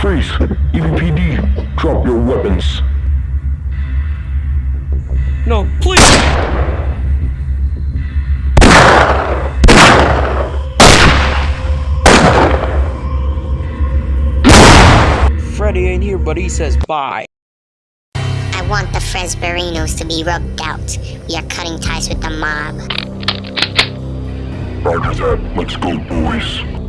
Freeze! EVPD, drop your weapons. No, please! Freddy ain't here, but he says bye. I want the Fresberinos to be rubbed out. We are cutting ties with the mob. Roger that. Let's go, boys.